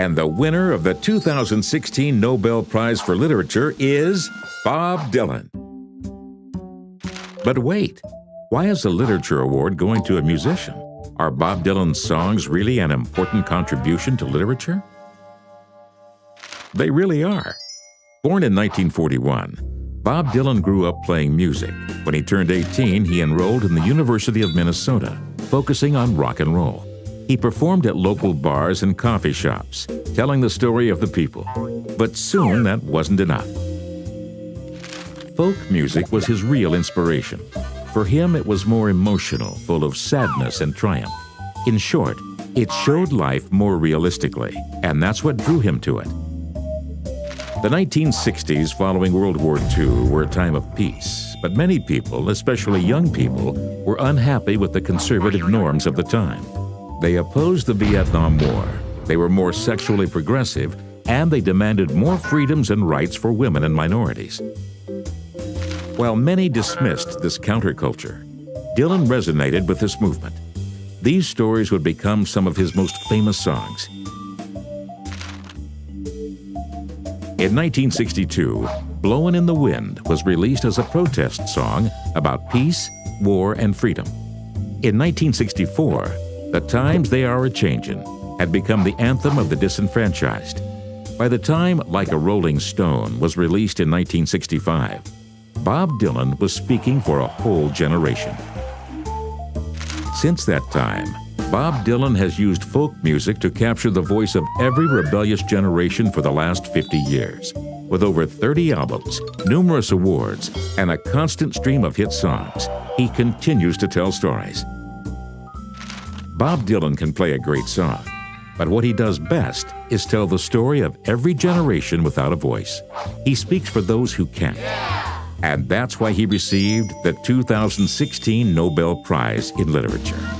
And the winner of the 2016 Nobel Prize for Literature is Bob Dylan. But wait, why is the Literature Award going to a musician? Are Bob Dylan's songs really an important contribution to literature? They really are. Born in 1941, Bob Dylan grew up playing music. When he turned 18, he enrolled in the University of Minnesota, focusing on rock and roll. He performed at local bars and coffee shops, telling the story of the people. But soon that wasn't enough. Folk music was his real inspiration. For him, it was more emotional, full of sadness and triumph. In short, it showed life more realistically, and that's what drew him to it. The 1960s following World War II were a time of peace, but many people, especially young people, were unhappy with the conservative norms of the time. They opposed the Vietnam War. They were more sexually progressive, and they demanded more freedoms and rights for women and minorities. While many dismissed this counterculture, Dylan resonated with this movement. These stories would become some of his most famous songs. In 1962, Blowin' in the Wind was released as a protest song about peace, war, and freedom. In 1964, the Times They Are a Changin' had become the anthem of the disenfranchised. By the time Like a Rolling Stone was released in 1965, Bob Dylan was speaking for a whole generation. Since that time, Bob Dylan has used folk music to capture the voice of every rebellious generation for the last 50 years. With over 30 albums, numerous awards, and a constant stream of hit songs, he continues to tell stories. Bob Dylan can play a great song, but what he does best is tell the story of every generation without a voice. He speaks for those who can't. And that's why he received the 2016 Nobel Prize in Literature.